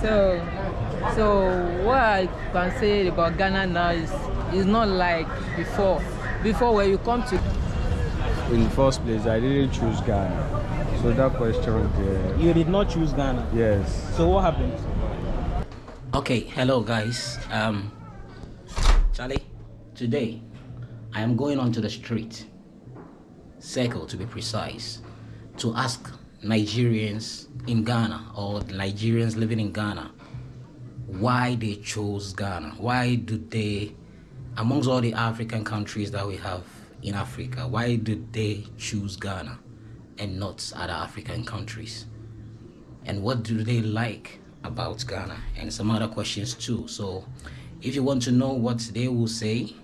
So, so what I can say about Ghana now is is not like before. Before, when you come to In the first place, I didn't choose Ghana. So that question there, You did not choose Ghana. yes. So what happened? Okay, hello guys. Um, Charlie, today I am going onto the street, circle to be precise, to ask Nigerians in Ghana or Nigerians living in Ghana why they chose Ghana. Why do they, amongst all the African countries that we have in Africa, why do they choose Ghana and not other African countries? and what do they like about Ghana and some other questions too. So if you want to know what they will say,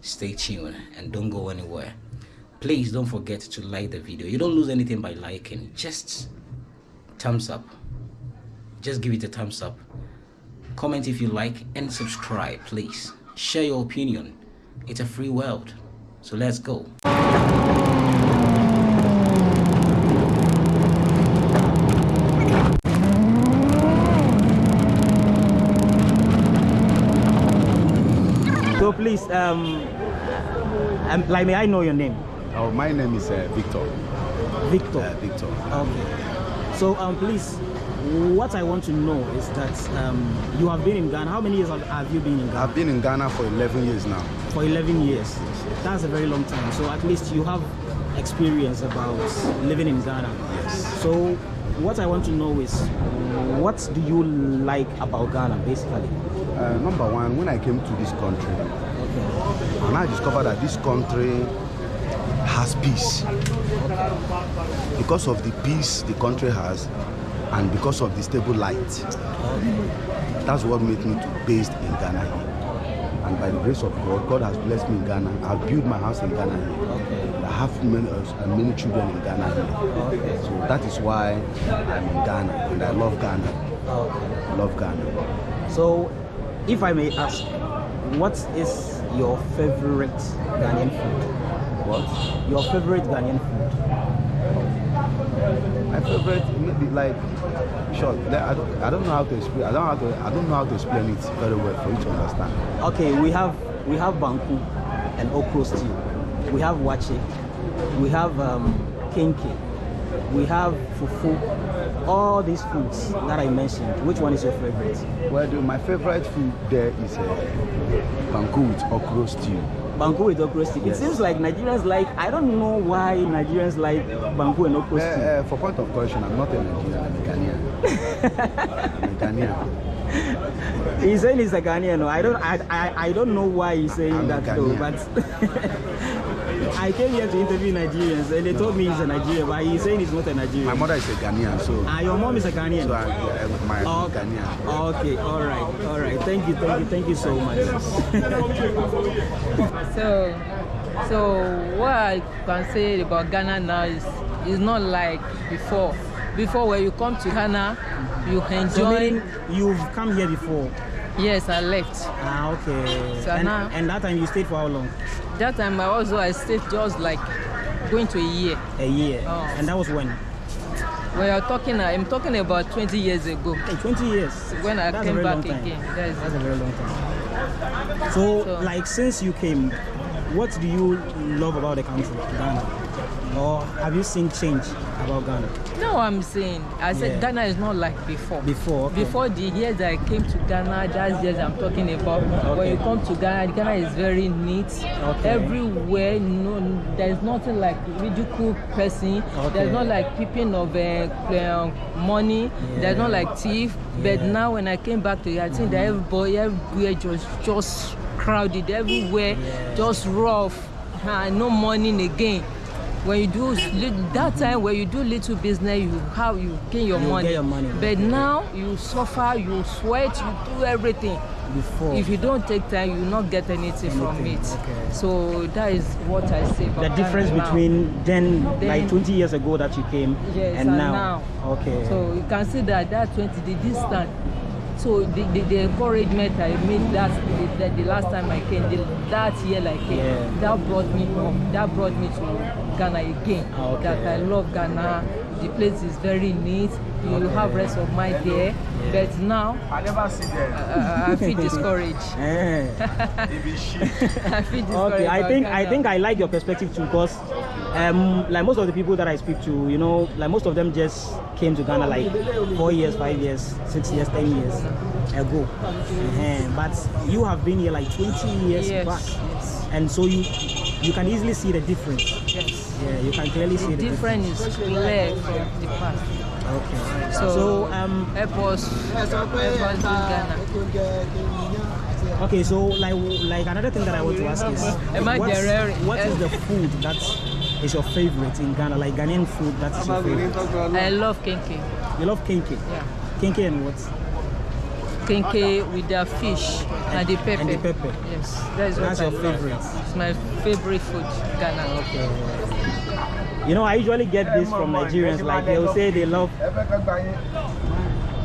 stay tuned and don't go anywhere. Please don't forget to like the video. You don't lose anything by liking. Just thumbs up. Just give it a thumbs up. Comment if you like and subscribe, please. Share your opinion. It's a free world. So let's go. So please, um, um, like, may I know your name? Oh, my name is uh, Victor. Victor. Uh, Victor. Okay. So, um, please, what I want to know is that um, you have been in Ghana. How many years have, you been in Ghana? I've been in Ghana for 11 years now. For 11 years. That's a very long time. So at least you have experience about living in Ghana. Yes. So what I want to know is, what do you like about Ghana, basically? Uh, number one, when I came to this country, Okay. and I discovered that this country peace. Because of the peace the country has, and because of the stable light. That's what made me to based in Ghana here. And by the grace of God, God has blessed me in Ghana. I've built my house in Ghana here. I have many, uh, many children in Ghana here. So that is why I'm in Ghana and I love Ghana. I love Ghana. So, if I may ask, what is your favorite Ghanaian food? What? Your favorite Ghanaian food? My favorite, maybe like, sure. I don't, I don't know how to explain. I don't know how to, I don't know how to explain it very well for you to understand. Okay, we have we have banku and okro stew. We have waakye. We have um, kenkey. We have fufu. All these foods that I mentioned. Which one is your favorite? Well, my favorite food there is uh, banku with okro stew. Banku with okro stew. It seems like Nigerians like. I don't know why Nigerians like banku and okro Uh, uh, for point of correction, I'm not a Nigerian. I'm a Ghanaian. I'm a Ghanaian. He's saying he's a Ghanaian. no? I don't. I, I, I don't know why he's saying I'm that though. But I came here to interview Nigerians, and they told me he's a Nigerian, but he's saying he's not a Nigerian. My mother is a Ghanaian, so, Ah, your mom is a Ghanaian. so I, uh, my Oh, Ghanaian. Okay, all right, all right. Thank you, thank you, thank you so much. So, so what I can say about Ghana now is is not like before. Before, when you come to Ghana, you so enjoy. meaning you've come here before. Yes, I left. Ah, okay. So and, now- and that time you stayed for how long? That time I also I stayed just like going to a year. A year. Oh. And that was when? When you're talking, I'm talking about 20 years ago. Hey, 20 years. When I That's came back again. That is That's a very long time. So, So- like, since you came, what do you love about the country, Ghana? Or have you seen change about Ghana? No, I'm saying. I said Yeah. Ghana is not like before. Before, okay. Before the years I came to Ghana, just years I'm talking about. When you come to Ghana, Ghana is very neat. Okay. Everywhere, no, there's nothing like ridicule person. Okay. There's not like peeping of uh, money. There's not like thief. But now when I came back to here, I think that everybody, everywhere just just crowded. Everywhere, Yeah. just rough. Uh, no money again. When you do that time when you do little business you how you gain your You money get your money, but okay. now you suffer you sweat you do everything Before. if you don't take time you not get anything, from it okay. so that is what i say the difference between then, Then- like 20 years ago that you came yes and, and now. now, Okay. so you can see that that 20 the distance so the, the, the encouragement i made that the, the, the last time i came the, that year i came Yeah. that brought me home that brought me to ghana again Okay. that i love ghana the place is very neat. You will have rest of mind there. But now, I never see them. uh, I feel discouraged. Eh. I feel discouraged. okay, I about think I think I like your perspective too because um like most of the people that I speak to, you know, like most of them just came to Ghana like four years, five years, six years, ten years ago. Eh, But you have been here like 20 years Yes, back. yes, And so you you can easily see the difference. yes. Yeah, you can clearly see The the difference. is clear from the past. Okay. So, So um help us, help us in Ghana. okay, so like like another thing that I want to ask is what's- what is the food that is your favorite in Ghana? Like Ghanaian food that is your favorite? I love kenkey. You love kenkey. Yeah. Kenkey and what? Kenkey with the fish and the pepper. And the pepper. Yes, that is what That's I your love. favorite. It's my favorite food, Ghana. Okay. You know, I usually get this from Nigerians. Like they'll say they love.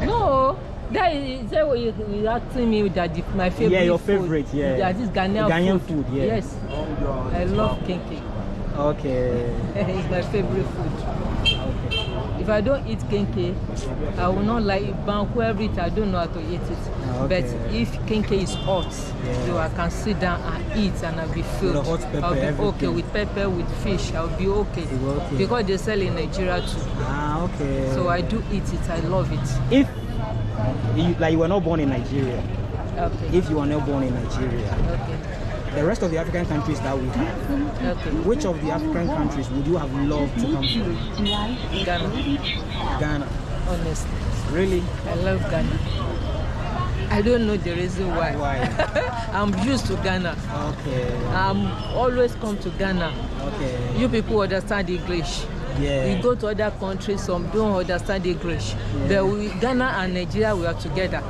No, that is that what you, you asking me that my favorite. Yeah, your food. favorite, yeah. That is Ghanaian, Ghanaian food, yeah. Yes, I love kenkey. Okay. it's my favorite food. If I don't eat kenkey, I will not like it. Banku everything. I don't know how to eat it. Ah, But if kenkey is hot, Yeah. so I can sit down and eat and I'll be filled. pepper, I'll be okay with pepper, with fish. I'll be okay. Okay. Because they sell in Nigeria too. Ah, okay. So I do eat it. I love it. if you like you were not born in Nigeria, Okay. if you were not born in Nigeria, okay. The rest of the African countries that we have, Okay. which of the African countries would you have loved to come to? Ghana. Ghana. Honestly. Really? I love Ghana. I don't know the reason why. Why? I'm used to Ghana. Okay. I'm always come to Ghana. Okay. You people understand English. Yeah. We go to other countries, some don't understand English. Yeah. But we, Ghana and Nigeria, we are together.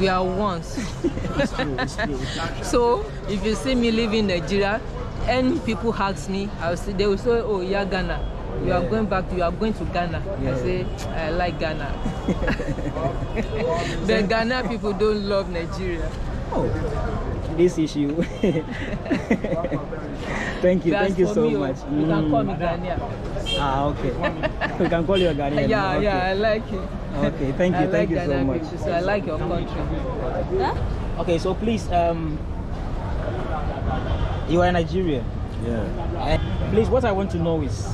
We are once. It's true. It's true. so if you see me leaving Nigeria, any people ask me, I will say, they will say, oh, yeah, Ghana. You are going back, you are going to Ghana. Yeah. I say, I like Ghana. but Ghana people don't love Nigeria. Oh, this issue. thank you. But Thank you so me, oh, much. You can call me Mm. Ghanaian. Ah, okay. we can call you a Ghanaian. Yeah, okay. yeah, I like it. Okay, thank you, I thank like you so Ghana much. people, so I like your country. Huh? Okay, so please, um, you are in Nigeria. Yeah. And please, what I want to know is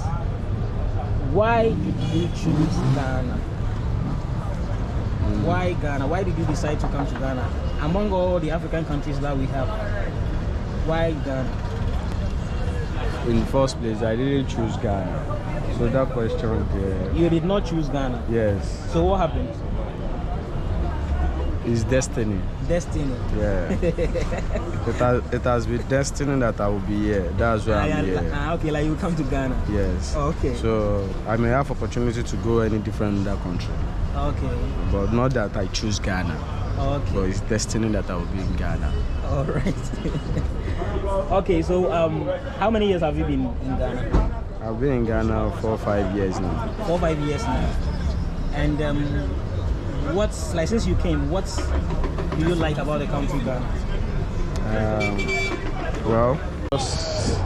why did you choose Ghana? Why Ghana? Why did you decide to come to Ghana? Among all the African countries that we have, why Ghana? In the first place, I didn't choose Ghana. So that question there, You did not choose Ghana. yes, So what happened? is destiny. Destiny. Yeah. it, has, it has been destiny that I will be here. That's why Ah, I'm here. ah, okay, like you come to Ghana. Yes. Okay. So I may have opportunity to go any different other country, Okay. but not that I choose Ghana. Okay. But it's destiny that I will be in Ghana. All right. okay, so um, how many years have you been in Ghana? I've been in Ghana for five years now. Four, five years now. And um, what's like since you came, what do you like about the country Ghana? Um, well, just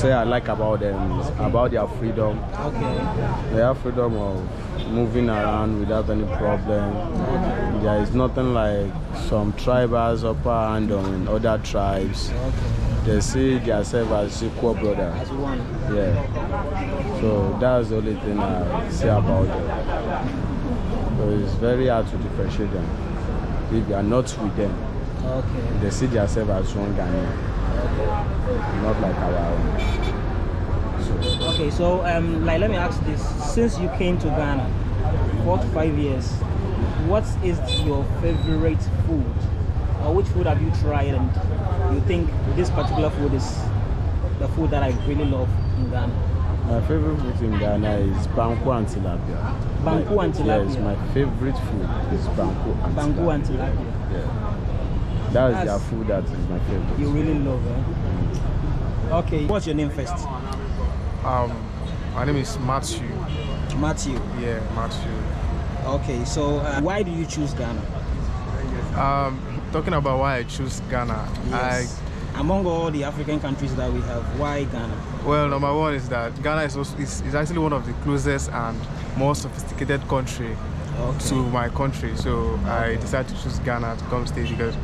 say I like about them is about their freedom. Okay. They have freedom of moving around without any problem. Okay. There is nothing like some tribals upper hand on other tribes. Okay. They see themselves as equal brothers. As one. Yeah. So that's the only thing I say about them. So it's very hard to differentiate them. If you are not with them, Okay. they see themselves as one Ghanaian, not like our own. So Okay, so um, like let me ask this: since you came to Ghana, four to five years, what is your favorite food, or which food have you tried and you think this particular food is the food that I really love in Ghana? my favorite food in Ghana is banku and tilapia. Banku and tilapia. Yes, my favorite food is banku and Bangu tilapia. and tilapia. Yeah. That is their That's- food that is my favorite. You really love it. Okay, what's your name first? Um, my name is Matthew. Matthew. Yeah, Matthew. Okay, so uh, why do you choose Ghana? Um, talking about why I choose Ghana, Yes. I Among all the African countries that we have, why Ghana? Well, number one is that Ghana is, also, is, is actually one of the closest and more sophisticated country Okay. to my country. So I decided to choose Ghana to come stay because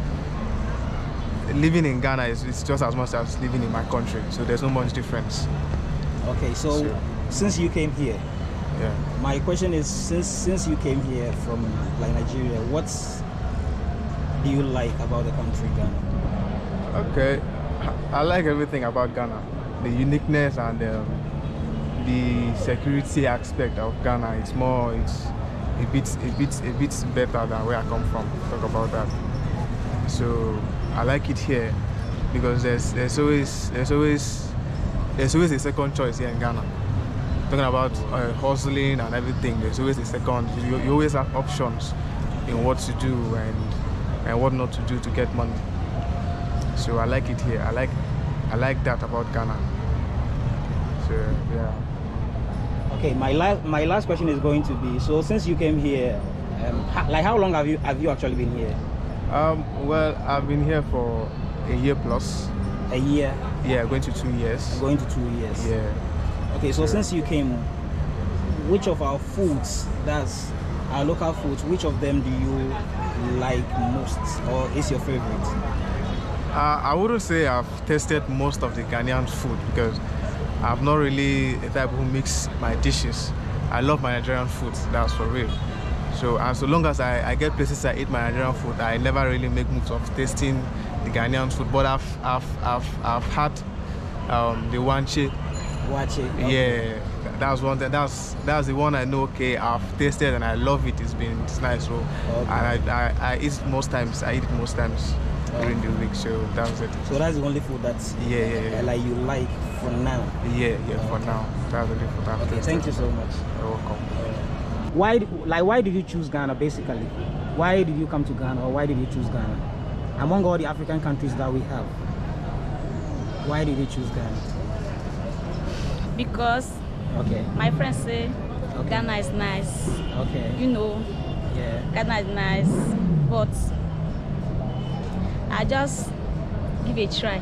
living in Ghana is it's just as much as living in my country. So there's no much difference. Okay, so Sure. since you came here, Yeah. my question is since since you came here from like Nigeria, what do you like about the country Ghana? Okay, I like everything about Ghana, the uniqueness and um, the security aspect of Ghana. It's more, it's a bit, a bit, a bit better than where I come from. Talk about that. So I like it here because there's there's always there's always there's always a second choice here in Ghana. Talking about uh, hustling and everything, there's always a second. You, you always have options in what to do and and what not to do to get money. So I like it here. I like I like that about Ghana. So yeah. Okay, my last my last question is going to be so since you came here, um, ho- like how long have you have you actually been here? Um, well, I've been here for a year plus. A year, Yeah, going to two years. going to two years. Yeah. Okay, so Sure. since you came, which of our foods, that's our local foods, which of them do you like most or is your favorite? Uh, I wouldn't say I've tasted most of the Ghanaian food because I'm not really a type who mix my dishes. I love my Nigerian food, that's for real. So as so long as I, I get places I eat my Nigerian food, I never really make moves of tasting the Ghanaian food. But I've I've I've, I've had um, the wanche. Watch it. Yeah, that's one. That, that's that's the one I know. Okay, I've tasted and I love it. It's been it's nice. So Okay. and I, I I eat most times. I eat it most times during the week. So that's it. So that's the only food that Yeah, yeah, yeah. like you like for now. Yeah, yeah. For now, that's the only food I've Okay, thank you so much. You're welcome. Why, like, why did you choose Ghana? Basically, why did you come to Ghana, or why did you choose Ghana? Among all the African countries that we have, why did you choose Ghana? because Okay, my friends say Okay. Ghana is nice. okay, You know, yeah, Ghana is nice, but I just give it a try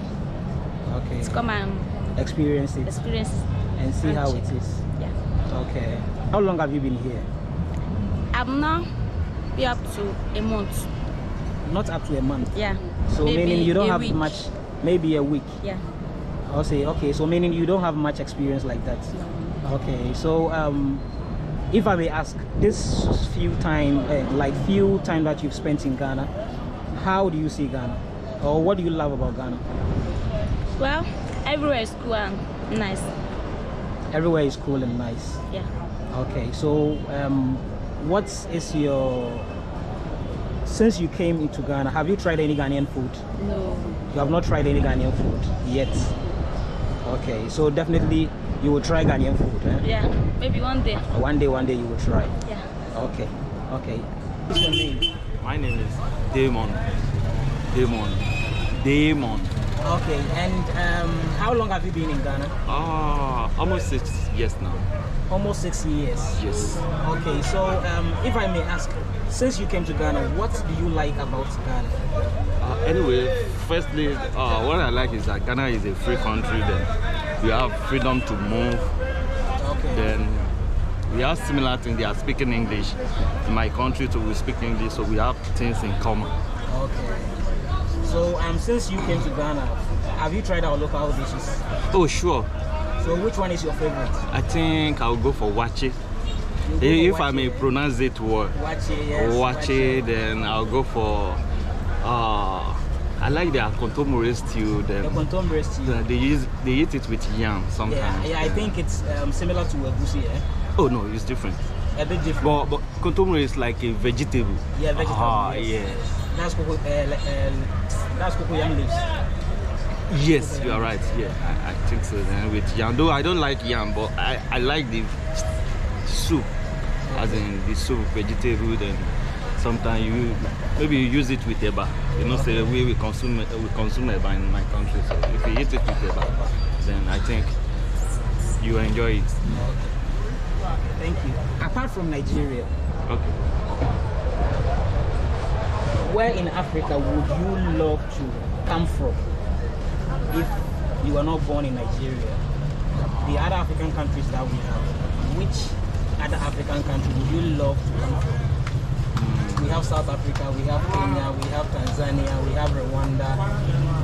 okay. to come and Experience it experience. and see and how check. it is. Yeah, Okay. How long have you been here? I'm now be up to a month. Not up to a month. Yeah. So Maybe meaning you don't have week. much, maybe a week. Yeah. I'll say okay. So meaning you don't have much experience like that. Okay. So um, if I may ask, this few time, uh, like few time that you've spent in Ghana, how do you see Ghana, or what do you love about Ghana? Well, everywhere is cool and nice. Everywhere is cool and nice. Yeah. Okay. So um, what is your since you came into Ghana, have you tried any Ghanaian food? No. You have not tried any Ghanaian food yet. Okay, so definitely you will try Ghanaian food. Eh? Yeah. Maybe one day. One day, one day you will try. Yeah. Okay, okay. What's your name? My name is Damon. Damon. Damon. Okay, and um, how long have you been in Ghana? Ah, almost six years now. Almost six years. Yes. Okay, so um, if I may ask, since you came to Ghana, what do you like about Ghana? Uh, anyway, firstly, uh, what I like is that Ghana is a free country. Then we have freedom to move. Okay. Then we have similar things. They are speaking English. In my country, too, we speak English, so we have things in common. Okay. So um, since you came to Ghana, have you tried our local dishes? Oh, sure. So which one is your favorite? I think I'll go for waakye. You go for If I may pronounce it well. Waakye, yes. Waakye, then I'll go for. Uh, I like their kontomire stew. The kontomire stew. the- they use they eat it with yam Yeah, sometimes. yeah, I think it's um, similar to egusi, eh? Oh no, it's different. A bit different. But but kontomire is like a vegetable. yeah, vegetable. Ah, yes. yeah. That's cocoa. Uh, uh, that's cocoyam leaves. Yes, you are right. Yeah, I, I think so. Then with yam, though I don't like yam, but I, I like the soup, as in the soup vegetable. Then sometimes you maybe you use it with eba. You know, say the way we consume we consume eba in my country. So if you eat it with eba, then I think you enjoy it. Thank you. Apart from Nigeria, Okay. where in Africa would you love to come from if you were not born in Nigeria, the other African countries that we have, which other African country would you love to come from? Hmm. We have South Africa, we have Kenya, we have Tanzania, we have Rwanda,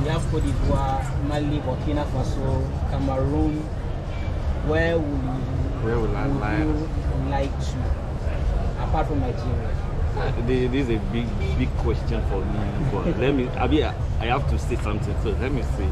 we have Cote d'Ivoire, Mali, Burkina Faso, Cameroon. Where would you, Where will I would like? to, apart from Nigeria? This is a big big question for me, but let me. I mean, I have to say something. So let me see.